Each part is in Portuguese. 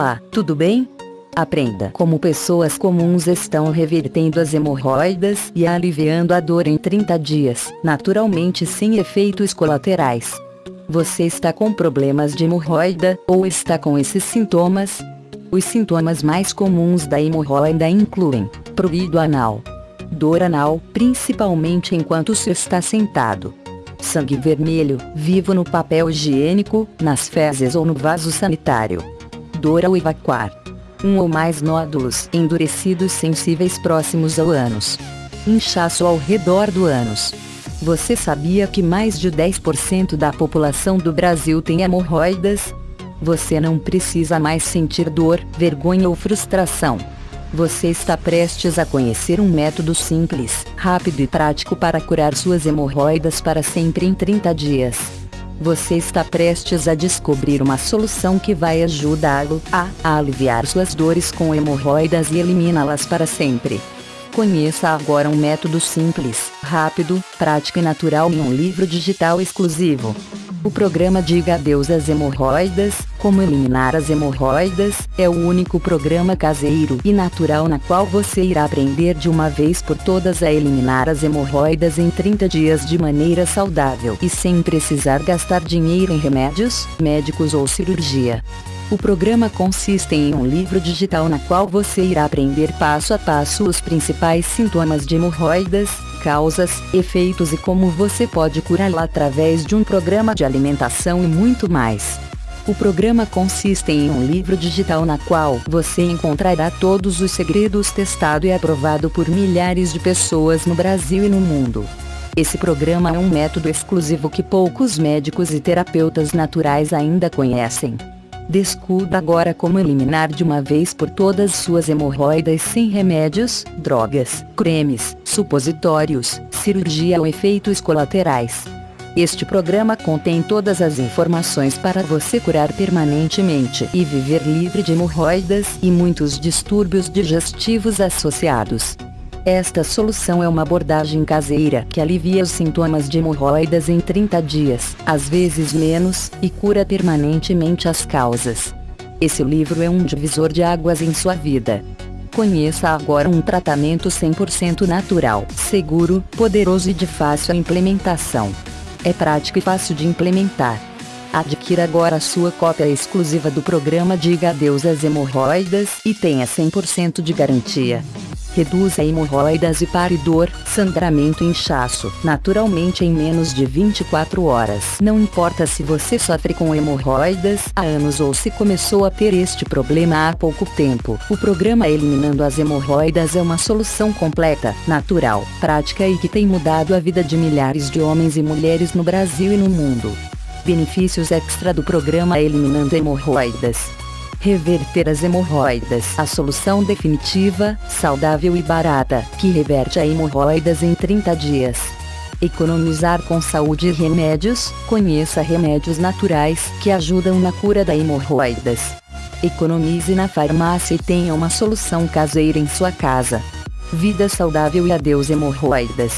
Olá, tudo bem? Aprenda como pessoas comuns estão revertendo as hemorroidas e aliviando a dor em 30 dias, naturalmente sem efeitos colaterais. Você está com problemas de hemorroida, ou está com esses sintomas? Os sintomas mais comuns da hemorroida incluem prurido anal, dor anal, principalmente enquanto se está sentado, sangue vermelho, vivo no papel higiênico, nas fezes ou no vaso sanitário, dor ao evacuar, um ou mais nódulos endurecidos sensíveis próximos ao ânus, inchaço ao redor do ânus. Você sabia que mais de 10% da população do Brasil tem hemorroidas? Você não precisa mais sentir dor, vergonha ou frustração. Você está prestes a conhecer um método simples, rápido e prático para curar suas hemorroidas para sempre em 30 dias. Você está prestes a descobrir uma solução que vai ajudá-lo a, aliviar suas dores com hemorroidas e eliminá-las para sempre. Conheça agora um método simples, rápido, prático e natural em um livro digital exclusivo. O programa Diga Adeus às Hemorroidas, Como Eliminar as Hemorroidas, é o único programa caseiro e natural na qual você irá aprender de uma vez por todas a eliminar as hemorroidas em 30 dias de maneira saudável e sem precisar gastar dinheiro em remédios, médicos ou cirurgia. O programa consiste em um livro digital na qual você irá aprender passo a passo os principais sintomas de hemorroidas, causas, efeitos e como você pode curá-la através de um programa de alimentação e muito mais. O programa consiste em um livro digital na qual você encontrará todos os segredos testado e aprovado por milhares de pessoas no Brasil e no mundo. Esse programa é um método exclusivo que poucos médicos e terapeutas naturais ainda conhecem. Descubra agora como eliminar de uma vez por todas suas hemorroidas sem remédios, drogas, cremes, supositórios, cirurgia ou efeitos colaterais. Este programa contém todas as informações para você curar permanentemente e viver livre de hemorroidas e muitos distúrbios digestivos associados. Esta solução é uma abordagem caseira que alivia os sintomas de hemorroidas em 30 dias, às vezes menos, e cura permanentemente as causas. Esse livro é um divisor de águas em sua vida. Conheça agora um tratamento 100% natural, seguro, poderoso e de fácil implementação. É prático e fácil de implementar. Adquira agora sua cópia exclusiva do programa Diga Adeus às Hemorroidas e tenha 100% de garantia reduz a hemorroidas e pare dor, sangramento e inchaço, naturalmente em menos de 24 horas. Não importa se você sofre com hemorroidas há anos ou se começou a ter este problema há pouco tempo. O programa Eliminando as Hemorroidas é uma solução completa, natural, prática e que tem mudado a vida de milhares de homens e mulheres no Brasil e no mundo. Benefícios extra do programa Eliminando Hemorroidas Reverter as hemorroidas. A solução definitiva, saudável e barata, que reverte a hemorroidas em 30 dias. Economizar com saúde e remédios. Conheça remédios naturais que ajudam na cura da hemorroidas. Economize na farmácia e tenha uma solução caseira em sua casa. Vida saudável e adeus hemorroidas.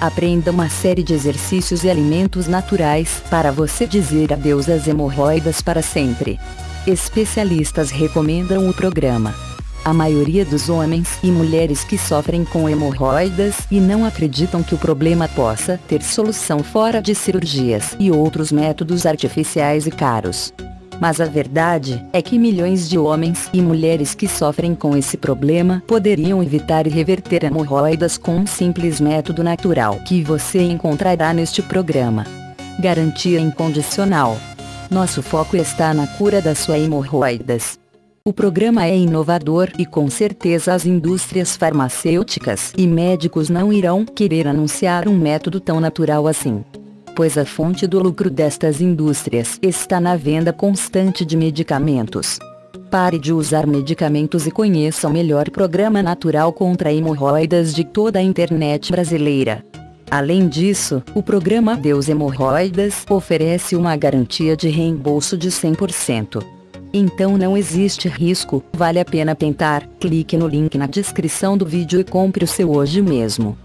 Aprenda uma série de exercícios e alimentos naturais para você dizer adeus às hemorroidas para sempre. Especialistas recomendam o programa. A maioria dos homens e mulheres que sofrem com hemorroidas e não acreditam que o problema possa ter solução fora de cirurgias e outros métodos artificiais e caros. Mas a verdade é que milhões de homens e mulheres que sofrem com esse problema poderiam evitar e reverter hemorroidas com um simples método natural que você encontrará neste programa. Garantia incondicional. Nosso foco está na cura das suas hemorroidas. O programa é inovador e com certeza as indústrias farmacêuticas e médicos não irão querer anunciar um método tão natural assim. Pois a fonte do lucro destas indústrias está na venda constante de medicamentos. Pare de usar medicamentos e conheça o melhor programa natural contra hemorroidas de toda a internet brasileira. Além disso, o programa Deus Hemorroidas oferece uma garantia de reembolso de 100%. Então não existe risco, vale a pena tentar, clique no link na descrição do vídeo e compre o seu hoje mesmo.